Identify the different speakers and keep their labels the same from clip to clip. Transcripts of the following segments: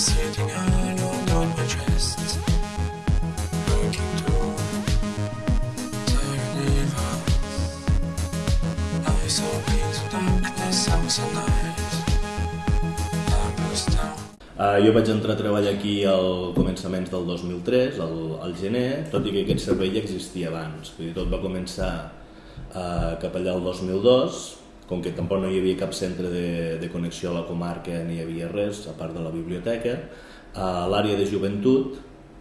Speaker 1: sitting alone on my chest Looking to Terra I saw
Speaker 2: jo vaig entrar a treballar aquí al començaments del 2003, al, al gener, tot i que aquest servei ja existia abans. Vull dir, tot va començar uh, cap allà el 2002, com que tampoc no hi havia cap centre de, de connexió a la comarca ni hi havia res, a part de la biblioteca, a l'àrea de joventut,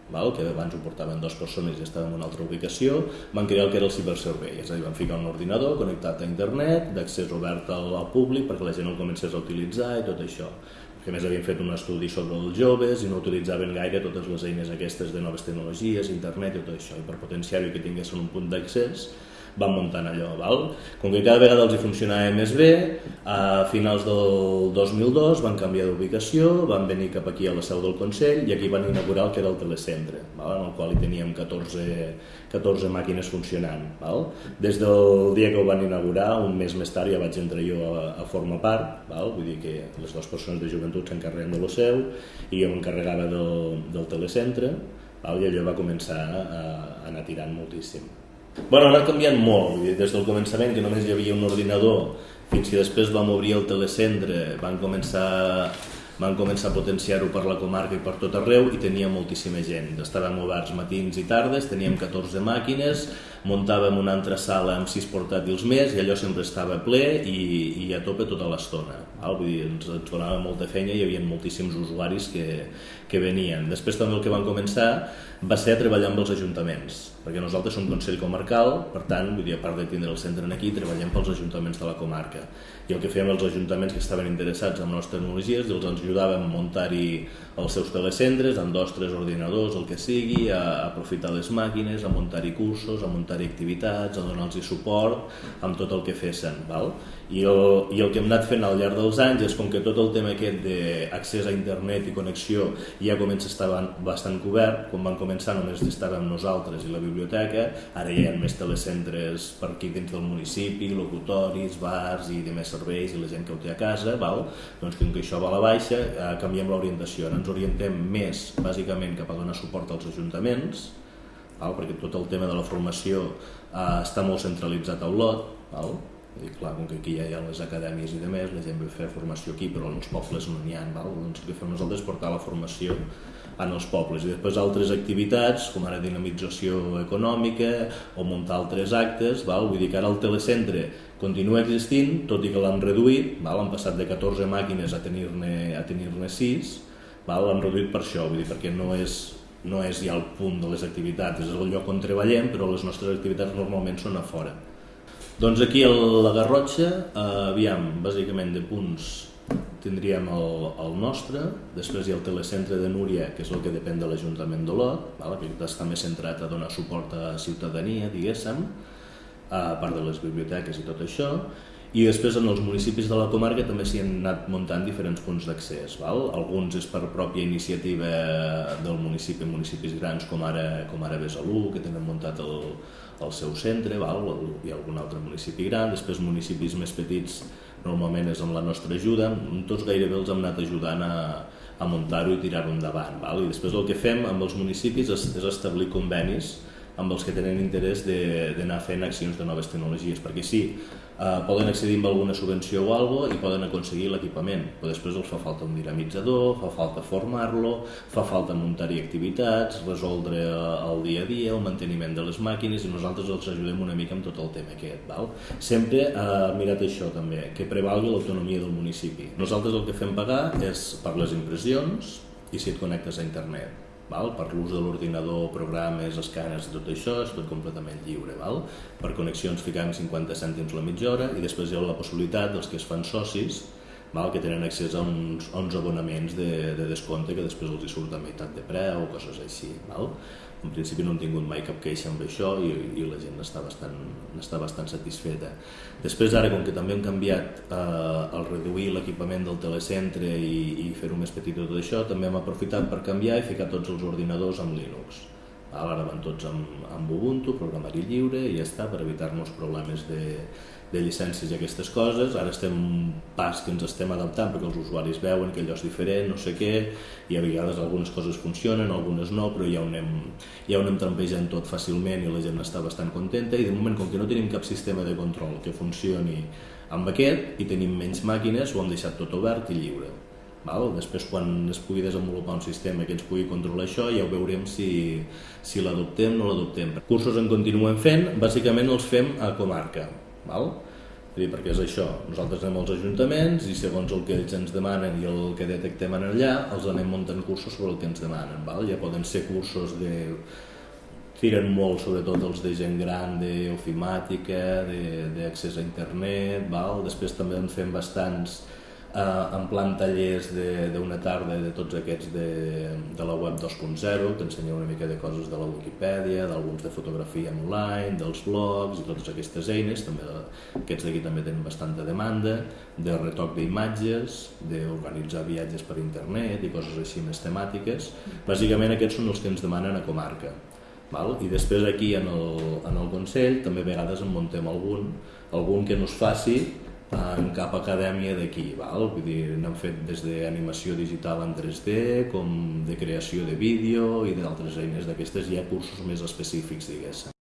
Speaker 2: val? que abans ho portaven dues persones i estava en una altra ubicació, van crear el que era el ciberservei, és a dir, van ficar un ordinador connectat a internet, d'accés obert al, al públic perquè la gent el comencés a utilitzar i tot això. A més havien fet un estudi sobre els joves i no utilitzaven gaire totes les eines aquestes de noves tecnologies, internet i tot això, i per potenciar-ho i que tinguessin un punt d'accés, van muntant allò. Val? Com que cada vegada els hi funcionava més bé, a finals del 2002 van canviar d'ubicació, van venir cap aquí a la seu del Consell i aquí van inaugurar el que era el telecentre, val? en el qual hi teníem 14, 14 màquines funcionant. Val? Des del dia que ho van inaugurar, un mes més tard ja vaig entrar jo a, a formar part, val? vull dir que les dues persones de joventut s'encarreguen de lo seu i jo m'encarregava del, del telecentre val? i allò va començar a, a anar tirant moltíssim. Bueno, ha anat canviant molt, vull dir, des del començament que només hi havia un ordinador fins que després vam obrir el telecentre, van començar, van començar a potenciar-ho per la comarca i per tot arreu i tenia moltíssima gent. Estàvem oberts matins i tardes, teníem 14 màquines, muntàvem una altra sala amb 6 portàtils més i allò sempre estava ple i, i a tope tota l'estona. Vull dir, ens, ens donava molta feina i hi havia moltíssims usuaris que, que venien. Després també el que van començar va ser a treballar amb els ajuntaments, perquè nosaltres som Consell Comarcal, per tant, vull dir, a part de tindre el centre aquí, treballem pels ajuntaments de la comarca. I el que fèiem els ajuntaments que estaven interessats en les tecnologies, els ajudàvem a muntar-hi els seus telecentres, amb dos, tres ordinadors, el que sigui, a aprofitar les màquines, a muntar-hi cursos, a muntar-hi activitats, a donar-los suport amb tot el que fessin. Val? I el, I el que hem anat fent al llarg dels anys és com que tot el tema aquest d'accés a internet i connexió ja comença a estar bastant cobert, quan van començar només estàvem nosaltres i la biblioteca, ara hi ha més telecentres per aquí dins del municipi, locutoris, bars i demés serveis i la gent que ho té a casa, val? doncs com que això va a la baixa, eh, canviem l'orientació, ens orientem més bàsicament cap a donar suport als ajuntaments, val? perquè tot el tema de la formació eh, està molt centralitzat a Olot, val? Dir, clar, com que aquí ja hi ha les acadèmies i demés, la gent ve a fer formació aquí, però en els pobles no n'hi ha, val? doncs el que fem nosaltres és portar la formació en els pobles i després altres activitats com ara dinamització econòmica o muntar altres actes, val? vull dir que ara el telecentre continua existint, tot i que l'han reduït, val? han passat de 14 màquines a tenir-ne a tenir 6, val? l'han reduït per això, vull dir, perquè no és, no és ja el punt de les activitats, és el lloc on treballem, però les nostres activitats normalment són a fora. Doncs aquí a la Garrotxa, eh, aviam, bàsicament de punts tindríem el, el nostre, després hi ha el telecentre de Núria, que és el que depèn de l'Ajuntament d'Olot, que està més centrat a donar suport a ciutadania, diguéssim, a part de les biblioteques i tot això, i després en els municipis de la comarca també s'hi han anat muntant diferents punts d'accés. Alguns és per pròpia iniciativa del municipi, municipis grans com ara, com ara Besalú, que tenen muntat el, el seu centre, val? ha algun altre municipi gran, després municipis més petits normalment és amb la nostra ajuda, tots gairebé els hem anat ajudant a, a muntar-ho i tirar-ho endavant. Val? I després el que fem amb els municipis és, és establir convenis amb els que tenen interès d'anar fent accions de noves tecnologies, perquè sí, eh, poden accedir amb alguna subvenció o algo i poden aconseguir l'equipament, però després els fa falta un dinamitzador, fa falta formar-lo, fa falta muntar-hi activitats, resoldre eh, el dia a dia, el manteniment de les màquines i nosaltres els ajudem una mica amb tot el tema aquest. Val? Sempre eh, mirat això també, que prevalgui l'autonomia del municipi. Nosaltres el que fem pagar és per les impressions i si et connectes a internet val? per l'ús de l'ordinador, programes, escàners tot això, és tot completament lliure. Val? Per connexions ficam 50 cèntims la mitja hora i després hi ha la possibilitat dels que es fan socis val? que tenen accés a uns, a uns abonaments de, de descompte que després els hi surt a meitat de preu o coses així. Val? En principi no hem tingut mai cap queixa amb això i, i la gent està bastant, està bastant satisfeta. Després ara, com que també hem canviat eh, el reduir l'equipament del telecentre i, i fer-ho més petit i tot això, també hem aprofitat per canviar i ficar tots els ordinadors amb Linux. Ara van tots amb, amb Ubuntu, programari lliure i ja està, per evitar-nos problemes de, de llicències i aquestes coses. Ara estem un pas que ens estem adaptant perquè els usuaris veuen que allò és diferent, no sé què, i a vegades algunes coses funcionen, algunes no, però ja ho anem, ja ho anem trampejant tot fàcilment i la gent està bastant contenta i de moment com que no tenim cap sistema de control que funcioni amb aquest i tenim menys màquines, ho hem deixat tot obert i lliure. Val? Després, quan es pugui desenvolupar un sistema que ens pugui controlar això, ja ho veurem si, si l'adoptem o no l'adoptem. Cursos en continuem fent, bàsicament els fem a comarca. Val? dir, perquè és això, nosaltres anem als ajuntaments i segons el que ells ens demanen i el que detectem allà, els anem muntant cursos sobre el que ens demanen. Val? Ja poden ser cursos de... tiren molt sobretot els de gent gran d'ofimàtica, d'accés a internet, val? després també en fem bastants eh, en plan tallers d'una tarda de tots aquests de, de la web 2.0, t'ensenya una mica de coses de la Wikipedia, d'alguns de fotografia online, dels blogs i totes aquestes eines, també aquests d'aquí també tenen bastanta demanda, de retoc d'imatges, d'organitzar viatges per internet i coses així més temàtiques. Bàsicament aquests són els que ens demanen a comarca. Val? I després aquí en el, en el Consell també a vegades en muntem algun, algun que no es faci en cap acadèmia d'aquí, Vull dir, n'han fet des d'animació digital en 3D, com de creació de vídeo i d'altres eines d'aquestes, hi ha cursos més específics, diguéssim.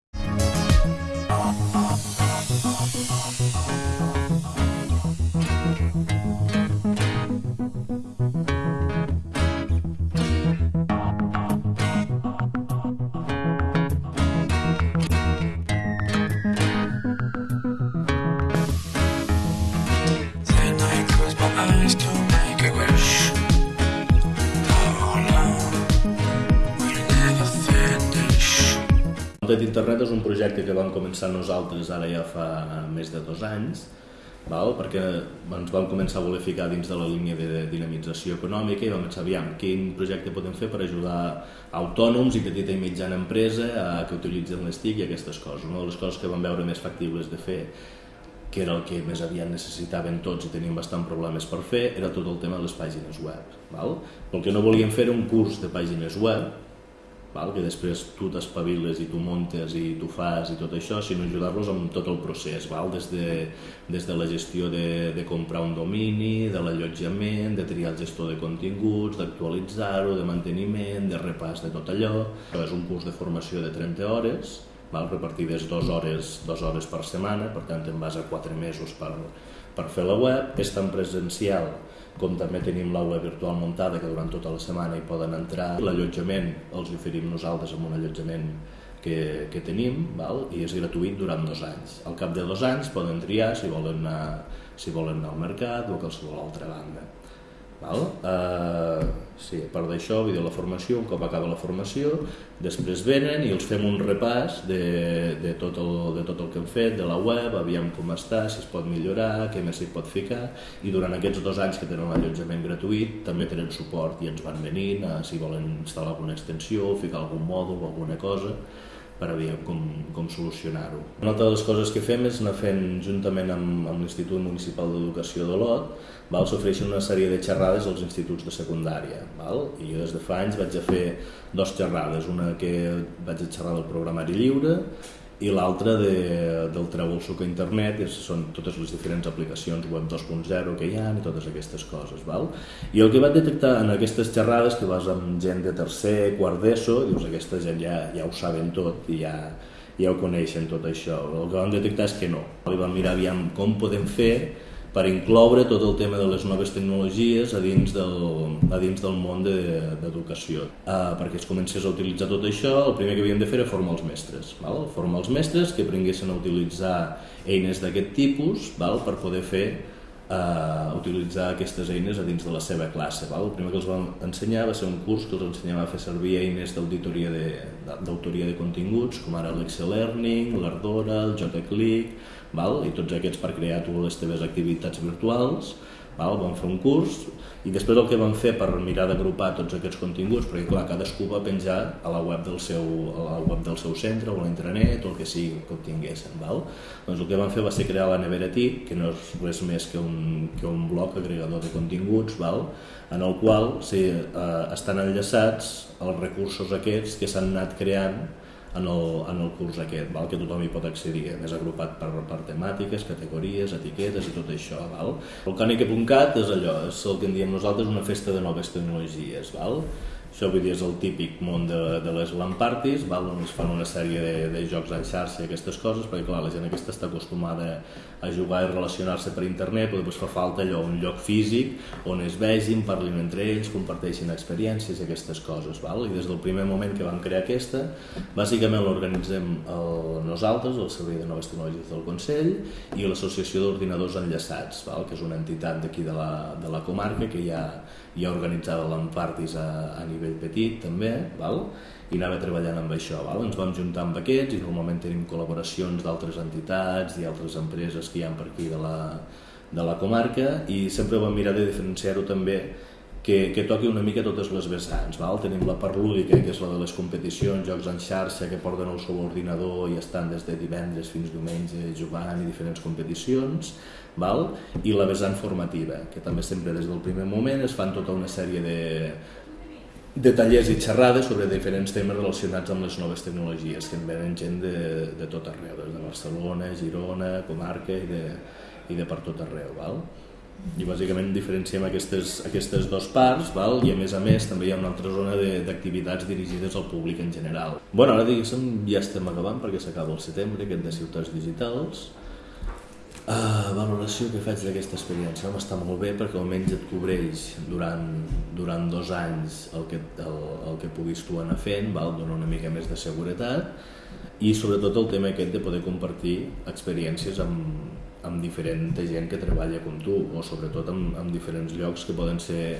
Speaker 2: D'internet és un projecte que vam començar nosaltres ara ja fa més de dos anys, val? perquè ens vam començar a voler ficar dins de la línia de dinamització econòmica i vam pensar, aviam, quin projecte podem fer per ajudar autònoms i petita i mitjana empresa a que utilitzen les TIC i aquestes coses. Una de les coses que vam veure més factibles de fer que era el que més aviat necessitaven tots i teníem bastant problemes per fer, era tot el tema de les pàgines web. Val? El que no volíem fer era un curs de pàgines web, val? que després tu t'espaviles i tu montes i tu fas i tot això, sinó ajudar-los amb tot el procés, val? Des, de, des de la gestió de, de comprar un domini, de l'allotjament, de triar el gestor de continguts, d'actualitzar-ho, de manteniment, de repàs de tot allò. Això és un curs de formació de 30 hores, val? repartides dues hores, dues hores per setmana, per tant en vas a 4 mesos per, per fer la web, és tan presencial com també tenim l'aula virtual muntada que durant tota la setmana hi poden entrar. L'allotjament els oferim nosaltres amb un allotjament que, que tenim val? i és gratuït durant dos anys. Al cap de dos anys poden triar si volen anar, si volen anar al mercat o a qualsevol altra banda. Val? Uh, sí, a part d'això, dir, la formació, un cop acaba la formació, després venen i els fem un repàs de, de, tot el, de tot el que hem fet, de la web, aviam com està, si es pot millorar, què més s'hi pot ficar, i durant aquests dos anys que tenen l'allotjament gratuït també tenen suport i ens van venint a, si volen instal·lar alguna extensió, ficar algun mòdul o alguna cosa, per aviam com, com solucionar-ho. Una altra de les coses que fem és anar fent, juntament amb, amb l'Institut Municipal d'Educació d'Olot, s'ofereixen una sèrie de xerrades als instituts de secundària. Val? I jo des de fa anys vaig a fer dos xerrades, una que vaig a xerrar del programari lliure i l'altra de, del treu suc a internet, és, són totes les diferents aplicacions web 2.0 que hi ha i totes aquestes coses. Val? I el que vaig detectar en aquestes xerrades, que vas amb gent de tercer, quart d'ESO, dius, aquesta gent ja, ja ho saben tot i ja, ja ho coneixen tot això. El que vam detectar és que no. I vam mirar aviam com podem fer per incloure tot el tema de les noves tecnologies a dins del, a dins del món d'educació. De, uh, perquè es comencés a utilitzar tot això, el primer que havíem de fer era formar els mestres. Val? Formar els mestres que aprenguessin a utilitzar eines d'aquest tipus val? per poder fer uh, utilitzar aquestes eines a dins de la seva classe. Val? El primer que els vam ensenyar va ser un curs que els ensenyava a fer servir eines d'autoria de, de continguts, com ara l'Excel Learning, l'Ardora, el JClick, val? i tots aquests per crear tu les teves activitats virtuals, Val? Vam fer un curs i després el que vam fer per mirar d'agrupar tots aquests continguts, perquè clar, cadascú va penjar a la web del seu, a la web del seu centre o a l'intranet o el que sigui que obtinguessin. Val? Doncs el que vam fer va ser crear la Nevera TIC, que no és res més que un, que un bloc agregador de continguts, val? en el qual sí, eh, estan enllaçats els recursos aquests que s'han anat creant en el, en el curs aquest, val? que tothom hi pot accedir, més agrupat per, per temàtiques, categories, etiquetes i tot això. Val? El Cònic.cat és allò, és el que en diem nosaltres una festa de noves tecnologies. Val? Això vull dir, és el típic món de, de les LAN parties, val? on es fan una sèrie de, de jocs en xarxa i aquestes coses, perquè clar, la gent aquesta està acostumada a jugar i relacionar-se per internet, però després fa falta allò, un lloc físic on es vegin, parlin entre ells, comparteixin experiències i aquestes coses. Val? I des del primer moment que vam crear aquesta, bàsicament l'organitzem nosaltres, el Servei de Noves Tecnologies del Consell, i l'Associació d'Ordinadors Enllaçats, val? que és una entitat d'aquí de, la, de la comarca que ja, ja organitzava l'Ampartis a, a nivell petit també, val? i anava treballant amb això. Val? Ens vam juntar amb aquests i normalment tenim col·laboracions d'altres entitats i altres empreses que hi ha per aquí de la, de la comarca i sempre vam mirar de diferenciar-ho també que, que toqui una mica totes les vessants. Val? Tenim la part lúdica, que és la de les competicions, jocs en xarxa, que porten el seu ordinador i estan des de divendres fins diumenge jugant i diferents competicions, val? i la vessant formativa, que també sempre des del primer moment es fan tota una sèrie de, de tallers i xerrades sobre diferents temes relacionats amb les noves tecnologies que en venen gent de, de tot arreu, des de Barcelona, Girona, comarca i de, i de per tot arreu. Val? I bàsicament diferenciem aquestes, aquestes dues parts val? i a més a més també hi ha una altra zona d'activitats dirigides al públic en general. Bueno, ara diguéssim ja estem acabant perquè s'acaba el setembre, aquest de ciutats digitals, Uh, valoració que faig d'aquesta experiència home, està molt bé perquè almenys et cobreix durant, durant dos anys el que, el, el que puguis tu anar fent, val? dona una mica més de seguretat i sobretot el tema aquest de poder compartir experiències amb, amb diferent gent que treballa com tu o sobretot amb, amb diferents llocs que poden ser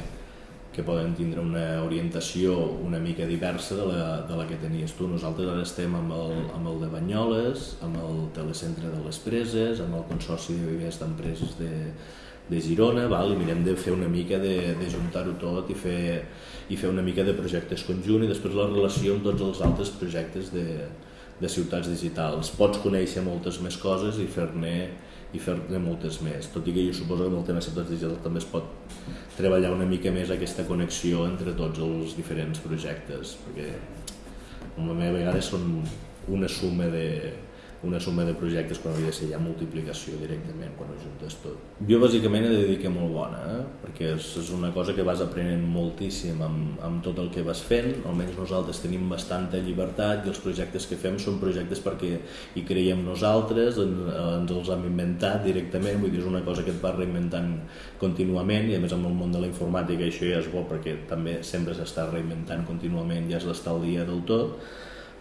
Speaker 2: que poden tindre una orientació una mica diversa de la, de la que tenies tu. Nosaltres ara estem amb el, amb el de Banyoles, amb el telecentre de les Preses, amb el Consorci de Vivers d'Empreses de, de Girona, val? i mirem de fer una mica de, de juntar-ho tot i fer, i fer una mica de projectes conjunt i després la relació amb tots els altres projectes de, de ciutats digitals. Pots conèixer moltes més coses i fer-ne i fer-ne moltes més, tot i que jo suposo que amb el tema ciutats digitals també es pot treballar una mica més aquesta connexió entre tots els diferents projectes, perquè la meva vegada són una suma de, una suma de projectes quan hauria de ser ja multiplicació directament quan ho juntes tot. Jo bàsicament he de dir que molt bona, eh? perquè és, és una cosa que vas aprenent moltíssim amb, amb tot el que vas fent, almenys nosaltres tenim bastanta llibertat i els projectes que fem són projectes perquè hi creiem nosaltres, en, ens els hem inventat directament, vull dir, és una cosa que et vas reinventant contínuament i a més amb el món de la informàtica això ja és bo perquè també sempre s'està reinventant contínuament, ja has d'estar al dia del tot,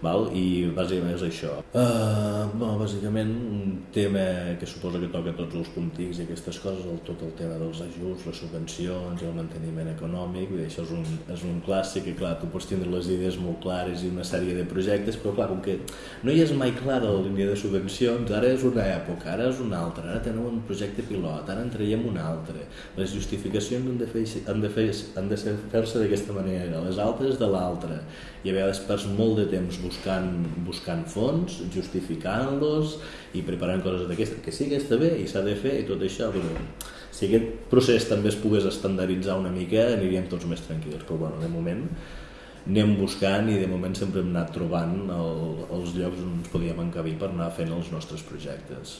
Speaker 2: val? i bàsicament és això. Uh, bueno, bàsicament un tema que suposa que toca tots els puntics i aquestes coses, el, tot el tema dels ajuts, les subvencions i el manteniment econòmic, dir, això és un, és un clàssic i clar, tu pots tindre les idees molt clares i una sèrie de projectes, però clar, com que no hi és mai clara la línia de subvencions, ara és una època, ara és una altra, ara teniu un projecte pilot, ara en traiem un altre, les justificacions han de, fer, han de, fer, han de fer-se d'aquesta manera, les altres de l'altra, i a vegades perds molt de temps buscant, buscant fons, justificant-los i preparant coses d'aquestes, que sí que està bé i s'ha de fer i tot això, però si aquest procés també es pogués estandarditzar una mica aniríem tots més tranquils, però bueno, de moment anem buscant i de moment sempre hem anat trobant el, els llocs on ens podíem encabir per anar fent els nostres projectes.